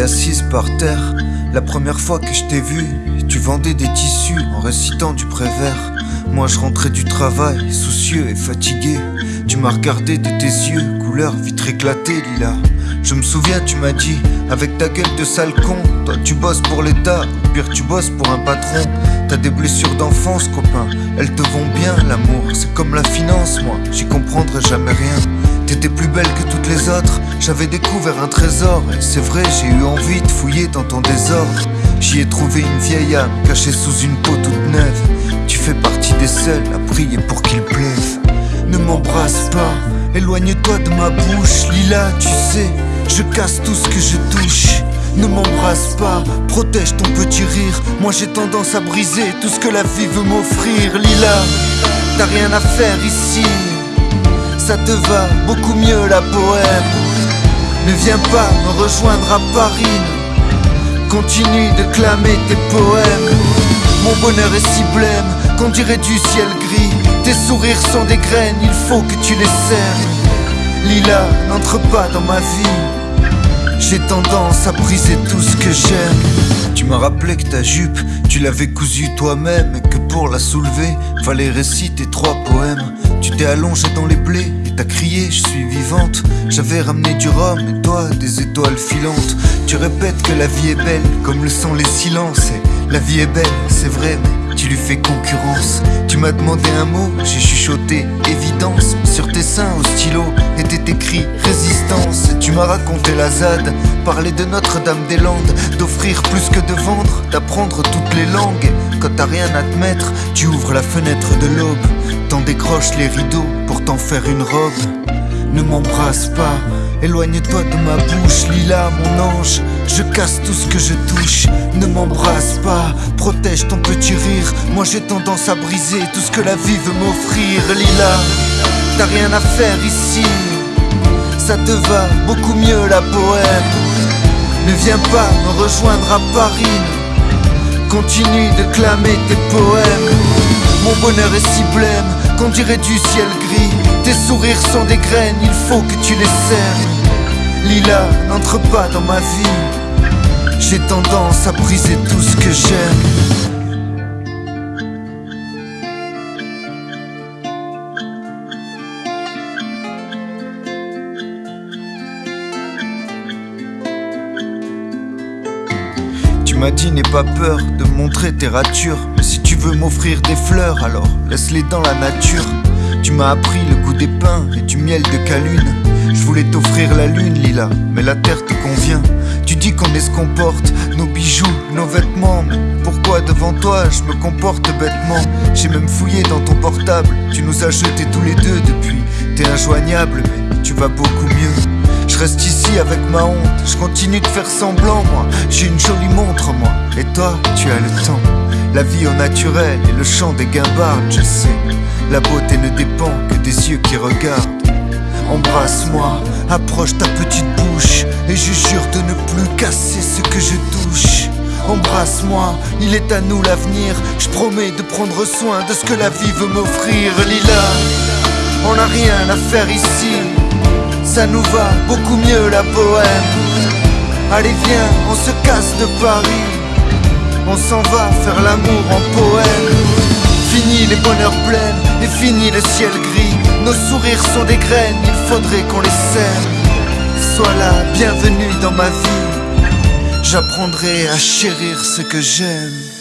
Assise par terre, la première fois que je t'ai vue. Tu vendais des tissus en récitant du prévert. Moi je rentrais du travail, soucieux et fatigué. Tu m'as regardé de tes yeux, couleur vitre éclatée, Lila. Je me souviens, tu m'as dit, avec ta gueule de sale con, toi tu bosses pour l'État, ou pire tu bosses pour un patron. T'as des blessures d'enfance, copain, elles te vont bien, l'amour. C'est comme la finance, moi, j'y comprendrai jamais rien. T'étais plus belle que toutes les autres, j'avais découvert un trésor. C'est vrai, j'ai eu envie de fouiller dans ton désordre. J'y ai trouvé une vieille âme cachée sous une peau toute neuve. Tu fais partie des seuls à prier pour qu'il pleuve. Ne m'embrasse pas, éloigne-toi de ma bouche. Lila, tu sais, je casse tout ce que je touche. Ne m'embrasse pas, protège ton petit rire. Moi j'ai tendance à briser tout ce que la vie veut m'offrir. Lila, t'as rien à faire ici ça te va beaucoup mieux la poème. Ne viens pas me rejoindre à Paris. Continue de clamer tes poèmes. Mon bonheur est si blême qu'on dirait du ciel gris. Tes sourires sont des graines, il faut que tu les sèmes. Lila, n'entre pas dans ma vie. J'ai tendance à briser tout ce que j'aime. Tu m'as rappelé que ta jupe, tu l'avais cousue toi-même et que pour la soulever, fallait réciter trois poèmes. Tu t'es allongé dans les blés et t'as crié, je suis vivante. J'avais ramené du rhum et toi des étoiles filantes. Tu répètes que la vie est belle, comme le sont les silences. La vie est belle, c'est vrai, mais tu lui fais concurrence. Tu m'as demandé un mot, j'ai chuchoté évidence. Sur tes seins au stylo était écrit m'as raconté la ZAD, parler de Notre-Dame-des-Landes, d'offrir plus que de vendre, d'apprendre toutes les langues. quand t'as rien à te mettre, tu ouvres la fenêtre de l'aube, t'en décroches les rideaux pour t'en faire une robe. Ne m'embrasse pas, éloigne-toi de ma bouche, Lila, mon ange. Je casse tout ce que je touche. Ne m'embrasse pas, protège ton petit rire. Moi j'ai tendance à briser tout ce que la vie veut m'offrir, Lila. T'as rien à faire ici, ça te va beaucoup mieux la poème. Ne viens pas me rejoindre à Paris. Continue de clamer tes poèmes. Mon bonheur est si blême qu'on dirait du ciel gris. Tes sourires sont des graines, il faut que tu les sèmes. Lila, n'entre pas dans ma vie. J'ai tendance à briser tout ce que j'aime. M'as dit n'aie pas peur de montrer tes ratures. Mais si tu veux m'offrir des fleurs alors laisse-les dans la nature. Tu m'as appris le goût des pins et du miel de calune. Je voulais t'offrir la lune Lila mais la terre te convient. Tu dis qu'on est ce qu'on porte, nos bijoux, nos vêtements. Mais pourquoi devant toi je me comporte bêtement? J'ai même fouillé dans ton portable. Tu nous as jetés tous les deux depuis. T'es injoignable mais tu vas beaucoup mieux je reste ici avec ma honte, je continue de faire semblant moi. J'ai une jolie montre moi, et toi tu as le temps. La vie au naturel et le chant des guimbardes je sais. La beauté ne dépend que des yeux qui regardent. Embrasse-moi, approche ta petite bouche. Et je jure de ne plus casser ce que je touche. Embrasse-moi, il est à nous l'avenir. Je promets de prendre soin de ce que la vie veut m'offrir. Lila, on n'a rien à faire ici ça nous va beaucoup mieux la poème. Allez viens, on se casse de Paris, on s'en va faire l'amour en poème. Fini les bonheurs pleines et fini le ciel gris. Nos sourires sont des graines, il faudrait qu'on les sème. Sois là, bienvenue dans ma vie. J'apprendrai à chérir ce que j'aime.